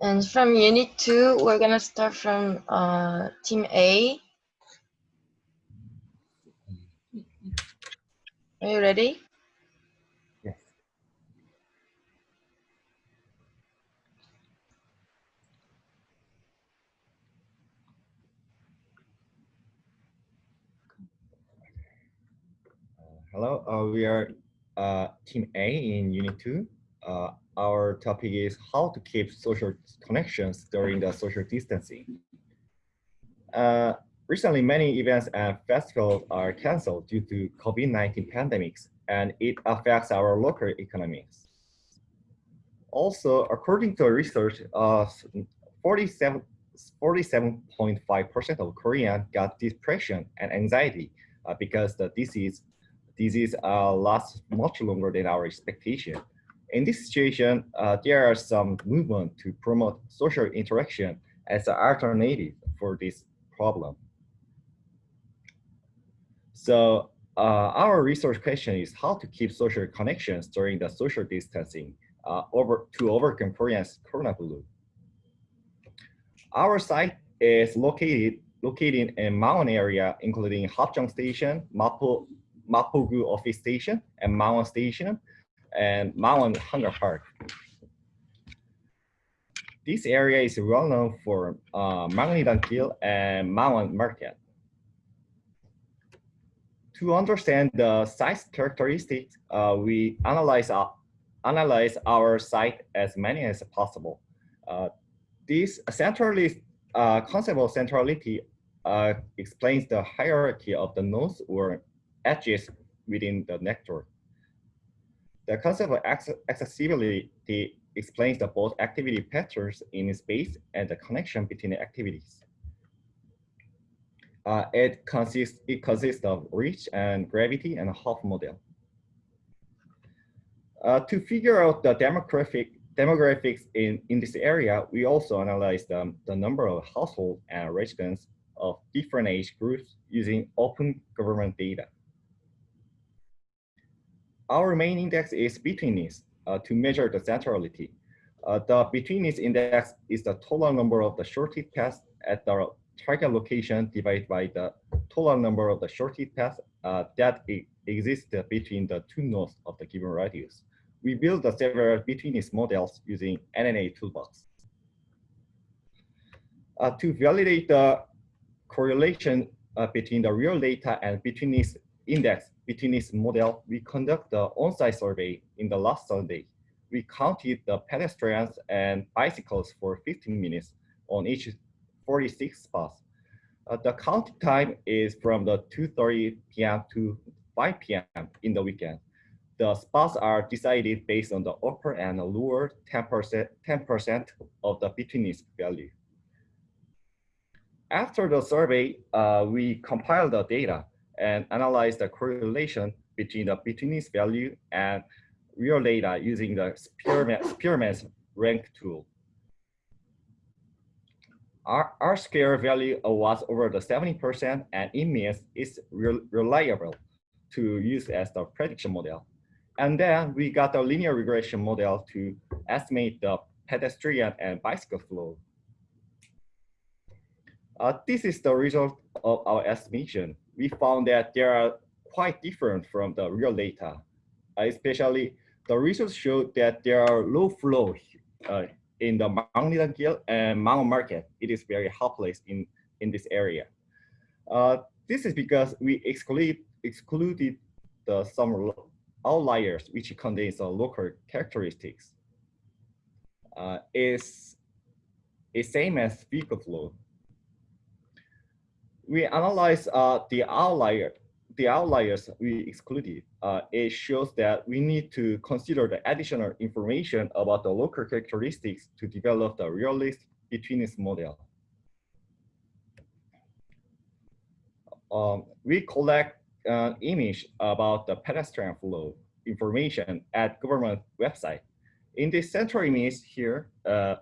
And from unit two, we're gonna start from uh, team A. Are you ready? Yes. Uh, hello, uh, we are uh, team A in unit two. Uh, our topic is how to keep social connections during the social distancing. Uh, recently, many events and festivals are canceled due to COVID-19 pandemics, and it affects our local economies. Also, according to research, 47.5% of Koreans got depression and anxiety uh, because the disease disease uh, lasts much longer than our expectation. In this situation, uh, there are some movement to promote social interaction as an alternative for this problem. So uh, our research question is how to keep social connections during the social distancing uh, over to overcome Korean's Corona blue. Our site is located located in Mangwon area, including Hapjeong Station, Mapo, Mapogu Office Station, and Mangwon Station, and Mangwon Hangang Park. This area is well known for uh, Mangnidang and Mawon Market. To understand the site characteristics, uh, we analyze, uh, analyze our site as many as possible. Uh, this centrally uh, concept of centrality uh, explains the hierarchy of the nodes or edges within the network. The concept of accessibility explains the both activity patterns in space and the connection between the activities. Uh, it consists it consists of reach and gravity and Huff model. Uh, to figure out the demographic demographics in, in this area, we also analyze the, the number of households and residents of different age groups using open government data. Our main index is betweenness uh, to measure the centrality. Uh, the betweenness index is the total number of the shortest paths at the target location divided by the total number of the shortest paths uh, that exist between the two nodes of the given radius. We build the several betweenness models using UNA toolbox. Uh, to validate the correlation uh, between the real data and betweenness index betweenness model, we conduct the on-site survey in the last Sunday. We counted the pedestrians and bicycles for 15 minutes on each 46 spots. Uh, the counting time is from the 2.30 p.m. to 5 p.m. in the weekend. The spots are decided based on the upper and lower 10% 10% of the betweenness value. After the survey, uh, we compile the data and analyze the correlation between the betweenness value and real data using the Spearman, Spearman's rank tool. Our, our value was over the 70% and it means it's re reliable to use as the prediction model. And then we got a linear regression model to estimate the pedestrian and bicycle flow. Uh, this is the result of our estimation we found that they are quite different from the real data. Uh, especially the research showed that there are low flow uh, in the Mangnidang and Mangwon market. It is very helpless in, in this area. Uh, this is because we exclude, excluded the some outliers which contains the local characteristics. Uh, is is same as vehicle flow we analyze uh, the outlier, the outliers we excluded. Uh, it shows that we need to consider the additional information about the local characteristics to develop the realist betweenness model. Um, we collect an image about the pedestrian flow information at government website. In the central image here, uh,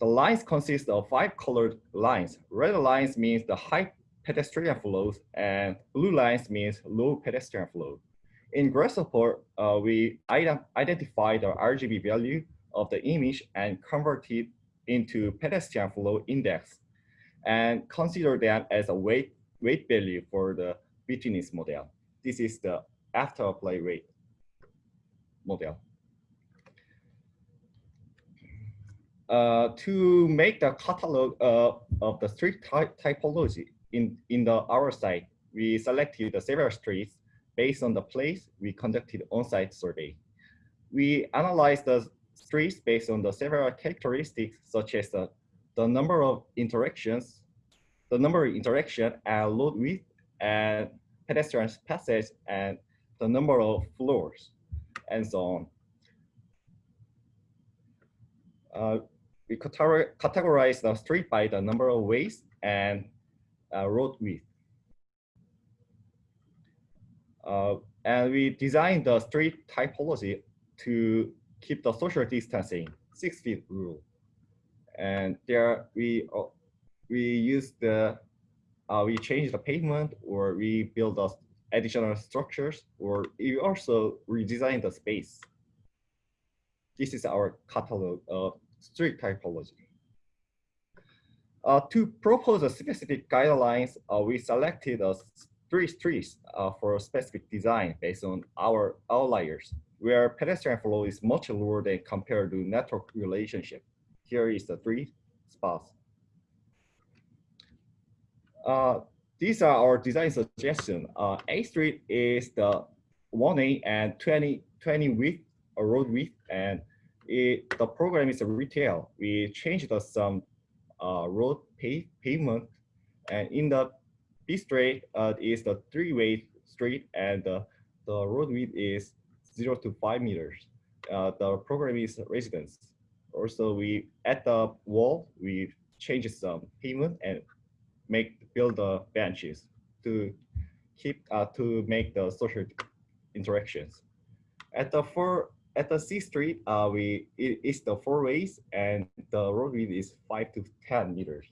the lines consist of five colored lines. Red lines means the high pedestrian flows and blue lines means low pedestrian flow. In Grasshopper, uh, we ident identify the RGB value of the image and converted into pedestrian flow index and consider them as a weight, weight value for the Witness model. This is the after apply rate model. Uh, to make the catalog uh, of the street typology in, in the our site, we selected the several streets based on the place we conducted on-site survey. We analyzed the streets based on the several characteristics such as the, the number of interactions, the number of interaction and load width and pedestrian passage and the number of floors and so on. Uh, we categorize the street by the number of ways and uh, road width. Uh, and we designed the street typology to keep the social distancing, six feet rule. And there we uh, we use the uh, we change the pavement or we build the additional structures or we also redesign the space. This is our catalog of street typology. Uh, to propose a specific guidelines, uh, we selected uh, three streets uh, for a specific design based on our outliers, where pedestrian flow is much lower than compared to network relationship. Here is the three spots. Uh, these are our design suggestions. Uh, A Street is the 1A and 20, 20 width, road width, and it, the program is retail. We changed some uh, road pave, pavement, and in the B Street uh, is the three-way street, and the road width is zero to five meters. Uh, the program is residence. Also, we at the wall we changed some pavement and make build the benches to keep uh, to make the social interactions. At the four at the C Street, uh, we it is the four ways and the road width is five to ten meters.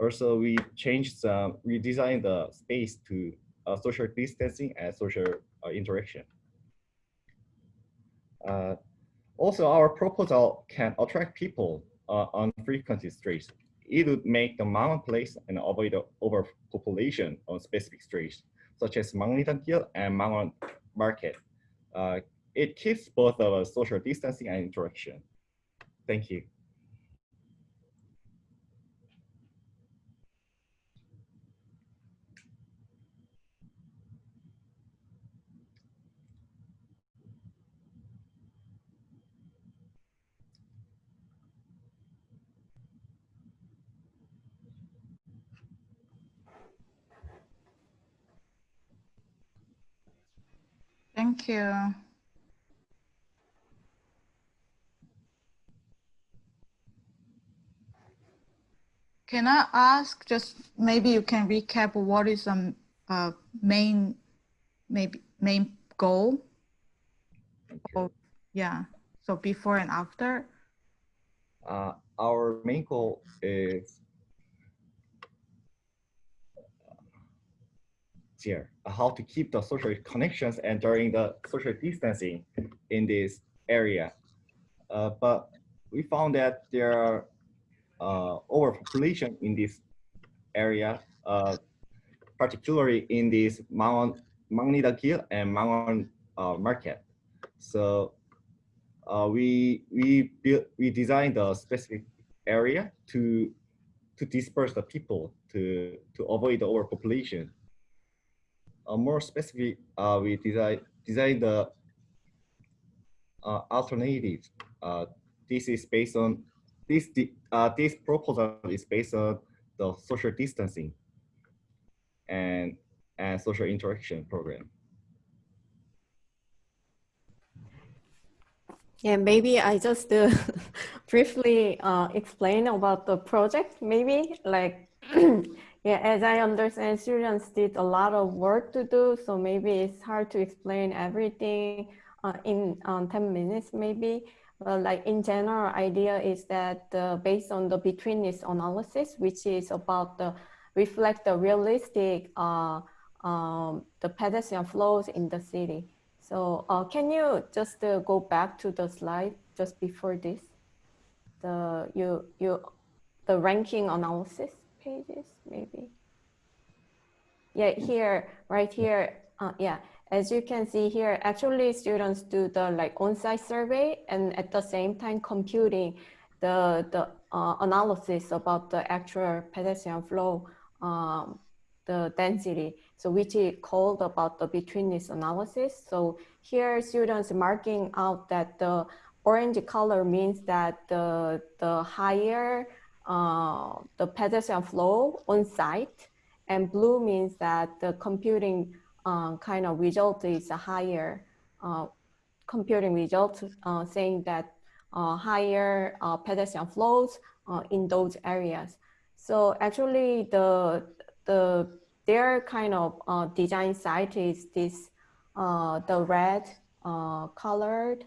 Also, we changed some, we designed the space to uh, social distancing and social uh, interaction. Uh, also, our proposal can attract people uh, on frequented streets it would make the mountain place and avoid the overpopulation on specific streets, such as Mangnitangil and Mangwon Market. It keeps both of social distancing and interaction. Thank you. Thank you. Can I ask just maybe you can recap what is the uh, main maybe main goal? Or, yeah, so before and after. Uh, our main goal is here, how to keep the social connections and during the social distancing in this area. Uh, but we found that there are uh, overpopulation in this area, uh, particularly in this Mount Magnitagil and Mount uh, Market. So uh, we we built we designed a specific area to to disperse the people to to avoid the overpopulation uh, more specific, uh, we design design the uh, alternative. Uh, this is based on this. Uh, this proposal is based on the social distancing and and social interaction program. Yeah, maybe I just uh, briefly uh, explain about the project. Maybe like Yeah, as I understand, students did a lot of work to do, so maybe it's hard to explain everything uh, in um, 10 minutes maybe. Like in general, idea is that uh, based on the betweenness analysis, which is about the reflect the realistic uh, um, the pedestrian flows in the city. So uh, can you just uh, go back to the slide just before this? the you you the ranking analysis pages maybe. Yeah, here, right here, uh, yeah. As you can see here, actually students do the like on-site survey and at the same time computing the, the uh, analysis about the actual pedestrian flow, um, the density. So which is called about the betweenness analysis. So here students marking out that the orange color means that the, the higher uh, the pedestrian flow on site and blue means that the computing uh, kind of result is a higher uh, computing result uh, saying that uh, higher uh, pedestrian flows in those areas. So actually the, the their kind of design site is this, the red colored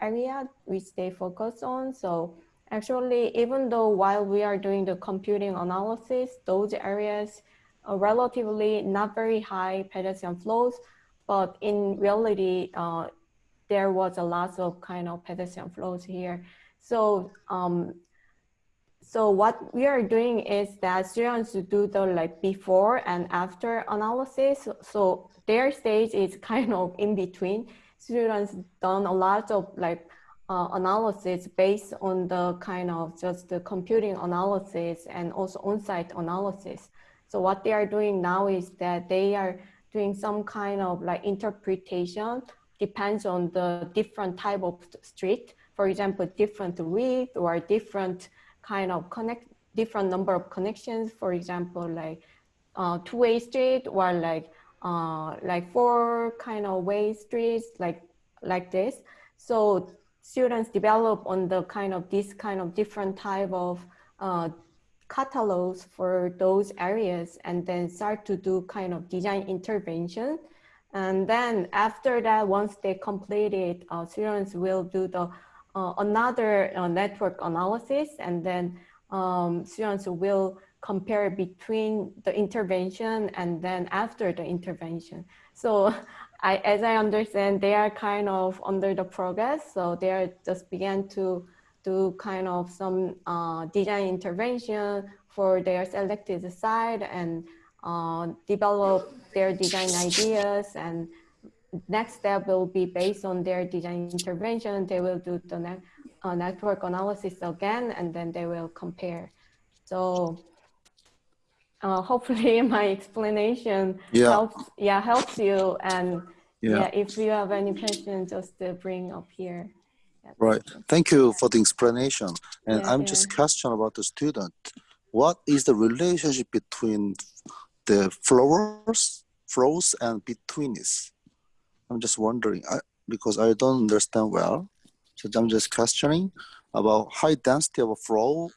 area which they focus on. So actually, even though while we are doing the computing analysis, those areas are relatively not very high pedestrian flows, but in reality, uh, there was a lot of kind of pedestrian flows here. So, um, so what we are doing is that students do the like before and after analysis. So their stage is kind of in between students done a lot of like uh, analysis based on the kind of just the computing analysis and also on-site analysis. So what they are doing now is that they are doing some kind of like interpretation depends on the different type of street. For example, different width or different kind of connect, different number of connections. For example, like uh, two-way street or like uh, like four kind of way streets like like this. So students develop on the kind of this kind of different type of uh, catalogs for those areas and then start to do kind of design intervention. And then after that, once they complete it, uh, students will do the uh, another uh, network analysis and then um, students will compare between the intervention and then after the intervention. So I, as I understand, they are kind of under the progress. So they are just began to do kind of some uh, design intervention for their selected site and uh, develop their design ideas and next step will be based on their design intervention. They will do the ne uh, network analysis again, and then they will compare. So uh, hopefully my explanation yeah. helps yeah helps you and yeah. yeah. if you have any questions just uh, bring up here yeah, right. thank you. For the explanation. And Yeah, i'm yeah. just question about the student. What is the relationship between the floors flows and betweenness? I'm just wondering. I, because i don't understand well. So i'm just questioning about high density of a flow.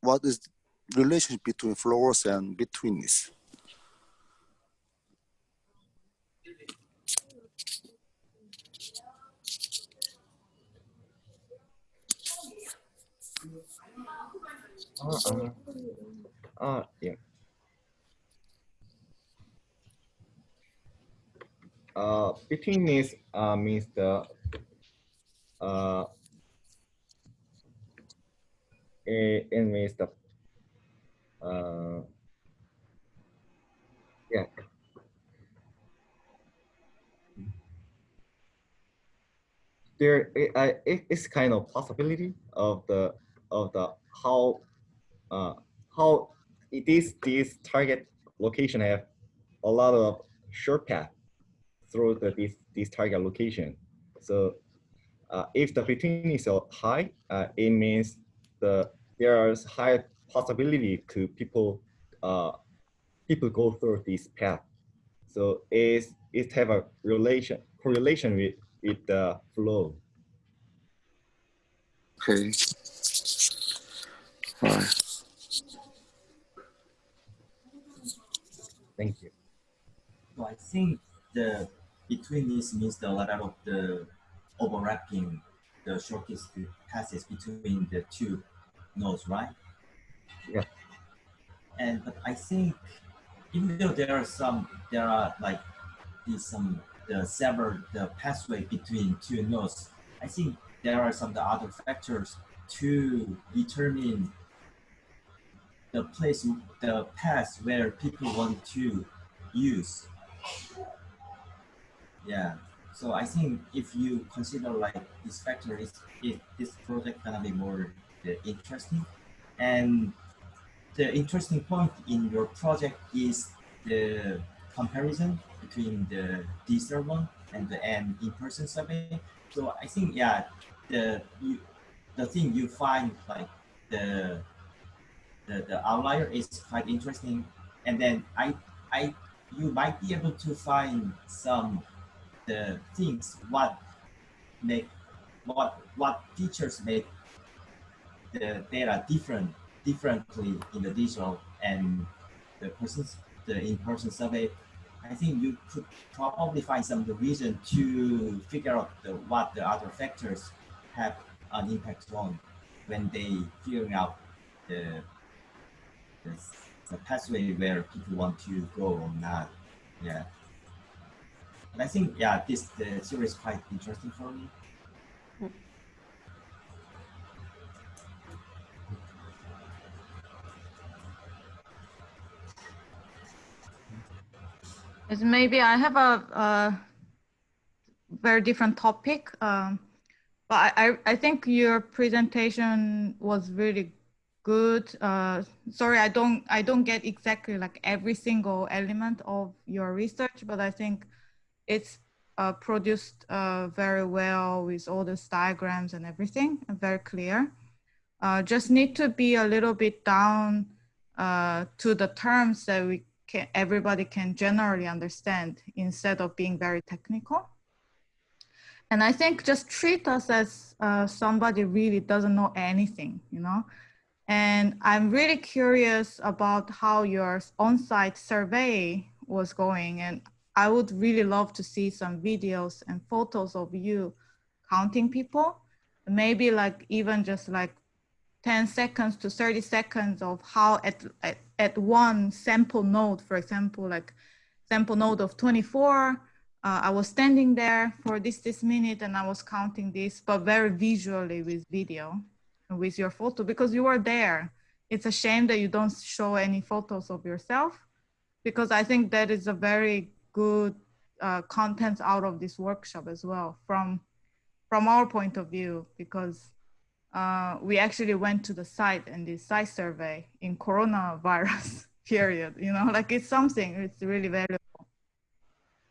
What is the relationship between floors and betweenness. Uh, uh, uh, yeah. Uh, betweenness uh, means the uh, it, it means the uh, yeah. There, it, I, it, it's kind of possibility of the of the how uh, how is this target location have a lot of short path through the this this target location. So uh, if the between is high, uh, it means the there is high possibility to people uh, people go through this path. So it's it have a relation correlation with with the flow. Okay. All right. Thank you. So I think the between this means the lot of the overlapping the shortest passes between the two nodes, right? Yeah. And but I think even though there are some there are like these some the several the pathway between two nodes, I think there are some the other factors to determine the place, the path where people want to use. Yeah. So I think if you consider like this factor, is it this project gonna be more uh, interesting, and the interesting point in your project is the comparison between the digital one and the and in-person survey. So I think yeah, the you, the thing you find like the the, the outlier is quite interesting, and then I I you might be able to find some the things what make what what teachers make the data different differently in the digital and the persons the in-person survey. I think you could probably find some the reason to figure out the, what the other factors have an impact on when they figuring out the, the, the pathway where people want to go or not. Yeah. And I think, yeah, this the series is quite interesting for me. Is maybe I have a, a very different topic. Um, but I, I, I think your presentation was really good. Uh, sorry, I don't I don't get exactly like every single element of your research, but I think it's uh, produced uh, very well with all these diagrams and everything, very clear. Uh, just need to be a little bit down uh, to the terms that we can, everybody can generally understand instead of being very technical. And I think just treat us as uh, somebody really doesn't know anything, you know? And I'm really curious about how your on-site survey was going. And I would really love to see some videos and photos of you counting people. Maybe like even just like 10 seconds to 30 seconds of how at, at, at one sample node, for example, like sample node of 24, uh, I was standing there for this, this minute and I was counting this, but very visually with video with your photo because you were there. It's a shame that you don't show any photos of yourself because I think that is a very good uh, content out of this workshop as well from, from our point of view, because uh, we actually went to the site and did site survey in coronavirus period, you know, like it's something, it's really valuable.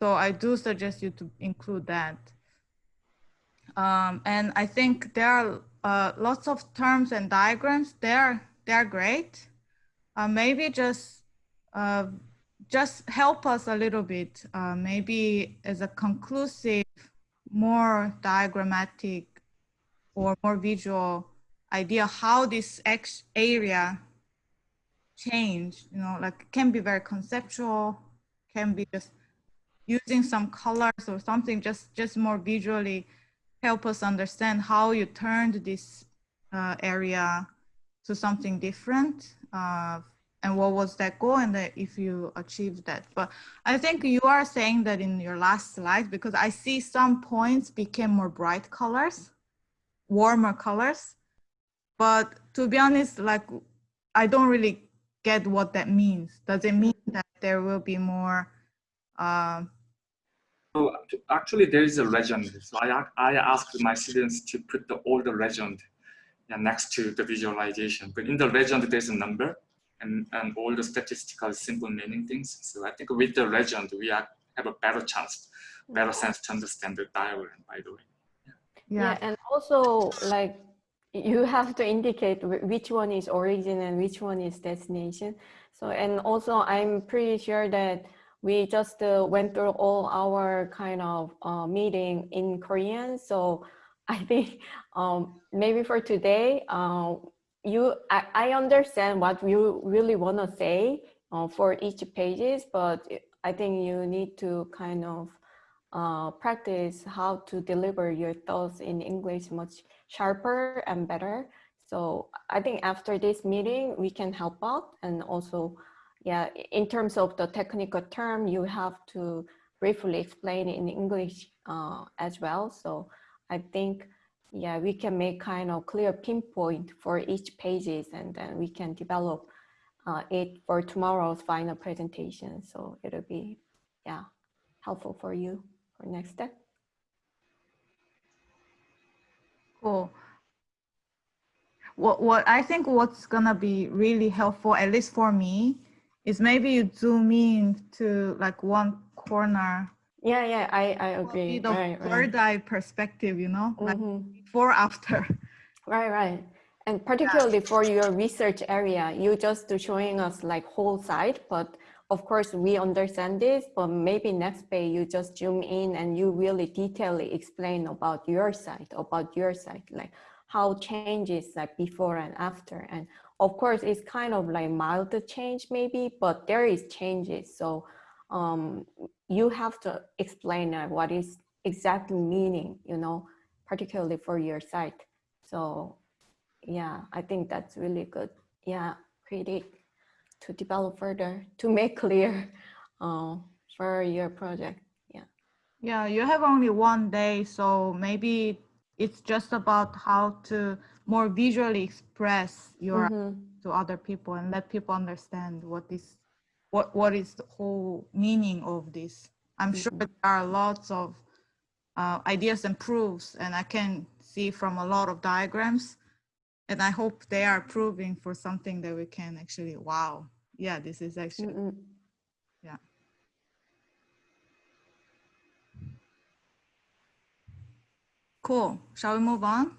So I do suggest you to include that. Um, and I think there are uh, lots of terms and diagrams. They're they're great. Uh, maybe just uh, just help us a little bit. Uh, maybe as a conclusive, more diagrammatic or more visual idea how this area change. You know, like it can be very conceptual, can be just using some colors or something just just more visually help us understand how you turned this uh, area to something different uh, and what was that goal and that if you achieved that. But i think you are saying that in your last slide because i see some points became more bright colors warmer colors. But to be honest like i don't really get what that means. Does it mean that there will be more uh, actually there is a legend. So I, I asked my students to put the older legend yeah, next to the visualization. But in the legend, there's a number and, and all the statistical simple meaning things. So I think with the legend, we are, have a better chance, better sense to understand the diagram, by the way. Yeah. yeah. yeah, and also like you have to indicate which one is origin and which one is destination. So, and also I'm pretty sure that we just uh, went through all our kind of uh, meeting in Korean. So I think um, maybe for today, uh, you I, I, understand what you really want to say uh, for each pages, but I think you need to kind of uh, practice how to deliver your thoughts in English much sharper and better. So I think after this meeting, we can help out and also yeah, in terms of the technical term, you have to briefly explain in English uh, as well. So I think yeah, we can make kind of clear pinpoint for each pages and then we can develop uh, it for tomorrow's final presentation. So it'll be, yeah, helpful for you for next step. Cool. What, what I think what's gonna be really helpful, at least for me, is maybe you zoom in to like one corner, Yeah, yeah, I, I agree. the Right, right. bird eye perspective, you know, like Mhm. before, after. Right, right. And particularly for your research area, you just showing us like whole site, but of course we understand this, but maybe next page you just zoom in and you really detailedly explain about your site, about your site, like how changes like before and after. And of course it's kind of like mild change maybe, but there is changes. So um, you have to explain what is exactly meaning, you know, particularly for your site. So yeah, I think that's really good. Yeah, critique to develop further, to make clear uh, for your project. Yeah. Yeah, you have only one day, so maybe it's just about how to more visually express your Mhm. to other people and let people understand what is what what is the whole meaning of this. I'm sure Mhm. there are lots of uh, ideas and proofs, and I can see from a lot of diagrams, and I hope they are proving for something that we can actually. Wow, yeah, this is actually Mm-mm. cool. Shall we move on?